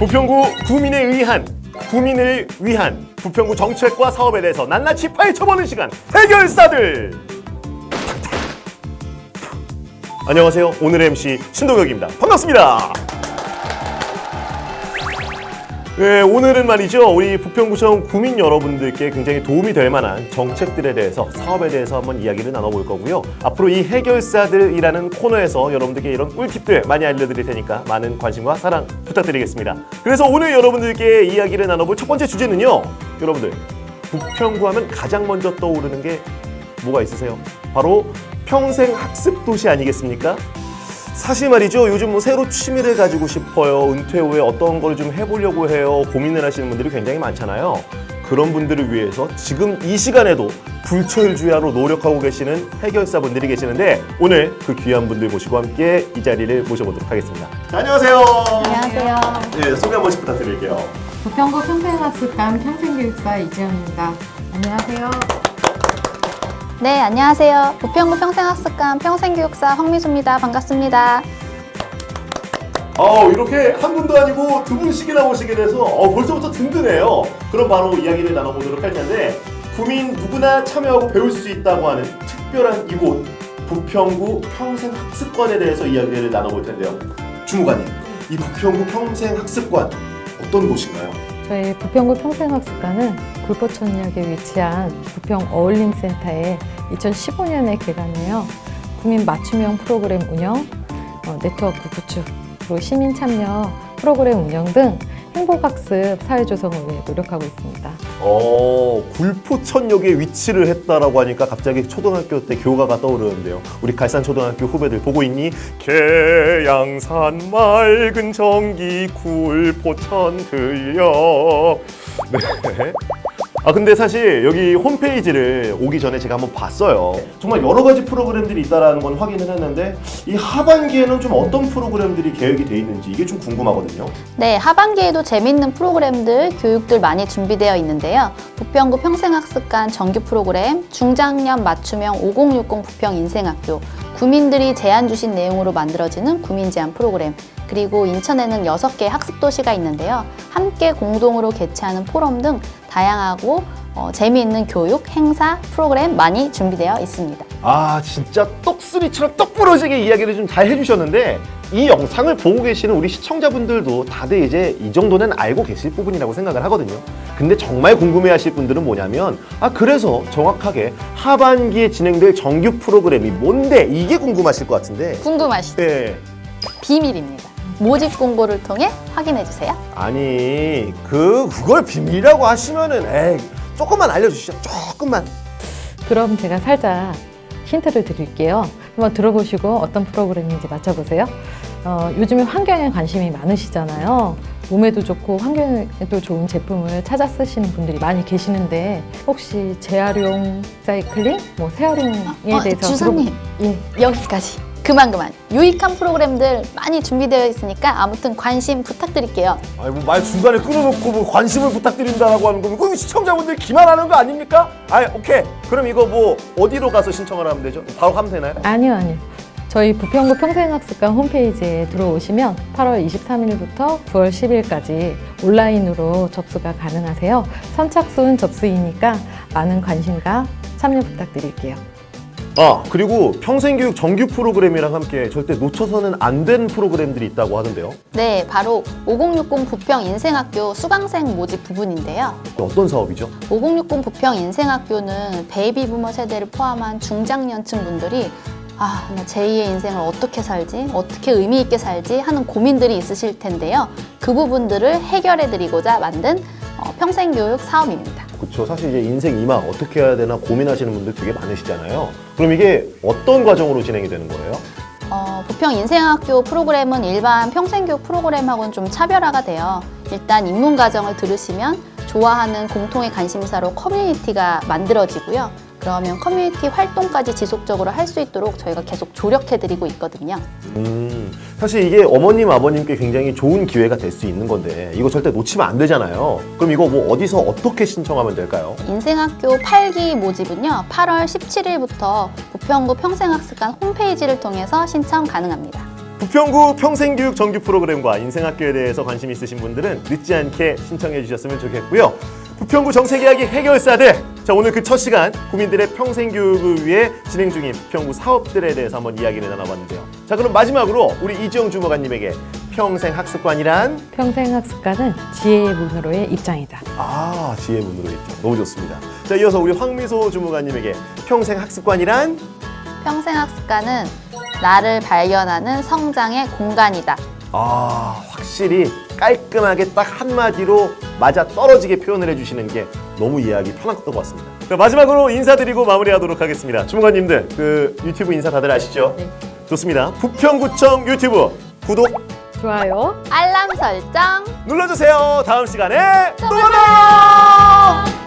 부평구 구민에 의한 구민을 위한 부평구 정책과 사업에 대해서 낱낱이 파헤쳐보는 시간 해결사들! 안녕하세요. 오늘의 MC 신동혁입니다. 반갑습니다 네, 오늘은 말이죠. 우리 부평구청 구민 여러분들께 굉장히 도움이 될 만한 정책들에 대해서 사업에 대해서 한번 이야기를 나눠볼 거고요. 앞으로 이 해결사들이라는 코너에서 여러분들께 이런 꿀팁들 많이 알려드릴 테니까 많은 관심과 사랑 부탁드리겠습니다. 그래서 오늘 여러분들께 이야기를 나눠볼 첫 번째 주제는요. 여러분들 부평구 하면 가장 먼저 떠오르는 게 뭐가 있으세요? 바로 평생 학습 도시 아니겠습니까? 사실 말이죠. 요즘 뭐 새로 취미를 가지고 싶어요. 은퇴 후에 어떤 걸 좀 해보려고 해요. 고민을 하시는 분들이 굉장히 많잖아요. 그런 분들을 위해서 지금 이 시간에도 불철주야로 노력하고 계시는 해결사분들이 계시는데 오늘 그 귀한 분들 모시고 함께 이 자리를 모셔보도록 하겠습니다. 자, 안녕하세요. 안녕하세요. 네, 소개 한 번씩 부탁드릴게요. 부평구 평생학습관 평생교육사 이지영입니다. 안녕하세요. 네, 안녕하세요. 부평구 평생학습관 평생교육사 황미수입니다. 반갑습니다. 어, 이렇게 한 분도 아니고 두 분씩이나 오시게 돼서 어, 벌써부터 든든해요. 그럼 바로 이야기를 나눠보도록 할 텐데 구민 누구나 참여하고 배울 수 있다고 하는 특별한 이곳 부평구 평생학습관에 대해서 이야기를 나눠볼 텐데요. 주무관님, 이 부평구 평생학습관 어떤 곳인가요? 저희 부평구 평생학습관은 굴포천역에 위치한 부평 어울림센터에 2015년에 개관해요. 국민 맞춤형 프로그램 운영, 어, 네트워크 구축, 그리고 시민 참여 프로그램 운영 등 행복학습 사회조성을 위해 노력하고 있습니다. 어, 굴포천역에 위치를 했다라고 하니까 갑자기 초등학교 때 교가가 떠오르는데요. 우리 갈산초등학교 후배들 보고 있니? 계양산 맑은 전기 굴포천 들려. 네. 아 근데 사실 여기 홈페이지를 오기 전에 제가 한번 봤어요. 정말 여러 가지 프로그램들이 있다라는 건 확인을 했는데 이 하반기에는 좀 어떤 프로그램들이 계획이 돼 있는지 이게 좀 궁금하거든요. 네, 하반기에도 재밌는 프로그램들, 교육들 많이 준비되어 있는데요. 부평구 평생학습관 정규 프로그램, 중장년 맞춤형 5060 부평 인생학교, 구민들이 제안 주신 내용으로 만들어지는 구민 제안 프로그램, 그리고 인천에는 6개의 학습도시가 있는데요. 함께 공동으로 개최하는 포럼 등 다양하고 어, 재미있는 교육, 행사, 프로그램 많이 준비되어 있습니다. 아 진짜 떡수리처럼 떡 부러지게 이야기를 좀 잘 해주셨는데 이 영상을 보고 계시는 우리 시청자분들도 다들 이제 이 정도는 알고 계실 부분이라고 생각을 하거든요. 근데 정말 궁금해하실 분들은 뭐냐면 아 그래서 정확하게 하반기에 진행될 정규 프로그램이 뭔데 이게 궁금하실 것 같은데. 궁금하시죠? 네. 비밀입니다. 모집 공고를 통해 확인해 주세요. 아니 그 그걸 비밀이라고 하시면은 에이 조금만 알려주시죠. 조금만. 그럼 제가 살짝 힌트를 드릴게요. 한번 들어보시고 어떤 프로그램인지 맞춰보세요. 어, 요즘에 환경에 관심이 많으시잖아요. 몸에도 좋고 환경에도 좋은 제품을 찾아 쓰시는 분들이 많이 계시는데 혹시 재활용 사이클링, 뭐 재활용에 어, 대해서 주사님. 들어보- 예. 여기까지. 그만 그만. 유익한 프로그램들 많이 준비되어 있으니까 아무튼 관심 부탁드릴게요. 아니 뭐 말 중간에 끊어놓고 뭐 관심을 부탁드린다라고 하는 거면 그럼 시청자분들 기만하는 거 아닙니까? 아 오케이 그럼 이거 뭐 어디로 가서 신청을 하면 되죠? 바로 하면 되나요? 아니요, 아니요. 저희 부평구 평생학습관 홈페이지에 들어오시면 8월 23일부터 9월 10일까지 온라인으로 접수가 가능하세요. 선착순 접수이니까 많은 관심과 참여 부탁드릴게요. 아 그리고 평생교육 정규 프로그램이랑 함께 절대 놓쳐서는 안 된 프로그램들이 있다고 하던데요. 네, 바로 5060 부평 인생학교 수강생 모집 부분인데요. 어떤 사업이죠? 5060 부평 인생학교는 베이비 부머 세대를 포함한 중장년층 분들이 아, 나 제2의 인생을 어떻게 살지? 어떻게 의미 있게 살지? 하는 고민들이 있으실 텐데요. 그 부분들을 해결해 드리고자 만든 어, 평생교육 사업입니다. 그렇죠. 사실 이제 인생 이망 어떻게 해야 되나 고민하시는 분들 되게 많으시잖아요. 그럼 이게 어떤 과정으로 진행이 되는 거예요? 어, 부평 인생학교 프로그램은 일반 평생교육 프로그램하고는 좀 차별화가 돼요. 일단 입문 과정을 들으시면 좋아하는 공통의 관심사로 커뮤니티가 만들어지고요. 그러면 커뮤니티 활동까지 지속적으로 할 수 있도록 저희가 계속 조력해드리고 있거든요. 음, 사실 이게 어머님 아버님께 굉장히 좋은 기회가 될 수 있는 건데 이거 절대 놓치면 안 되잖아요. 그럼 이거 뭐 어디서 어떻게 신청하면 될까요? 인생학교 8기 모집은요. 8월 17일부터 부평구 평생학습관 홈페이지를 통해서 신청 가능합니다. 부평구 평생교육 정규 프로그램과 인생학교에 대해서 관심 있으신 분들은 늦지 않게 신청해 주셨으면 좋겠고요. 부평구 정책이야기 해결사들. 자 오늘 그 첫 시간 국민들의 평생교육을 위해 진행 중인 부평구 사업들에 대해서 한번 이야기를 나눠봤는데요. 자 그럼 마지막으로 우리 이지영 주무관님에게 평생학습관이란 평생학습관은 지혜의 문으로의 입장이다. 아 지혜 문으로 있죠. 너무 좋습니다. 자 이어서 우리 황미소 주무관님에게 평생학습관이란 평생학습관은 나를 발견하는 성장의 공간이다. 아 확실히 깔끔하게 딱 한마디로 맞아 떨어지게 표현을 해주시는 게 너무 이해하기 편한 것 같습니다. 자, 마지막으로 인사드리고 마무리하도록 하겠습니다. 주무관님들 그 유튜브 인사 다들 아시죠? 네. 좋습니다. 부평구청 유튜브 구독 좋아요. 알람 설정 눌러주세요. 다음 시간에 또 만나요.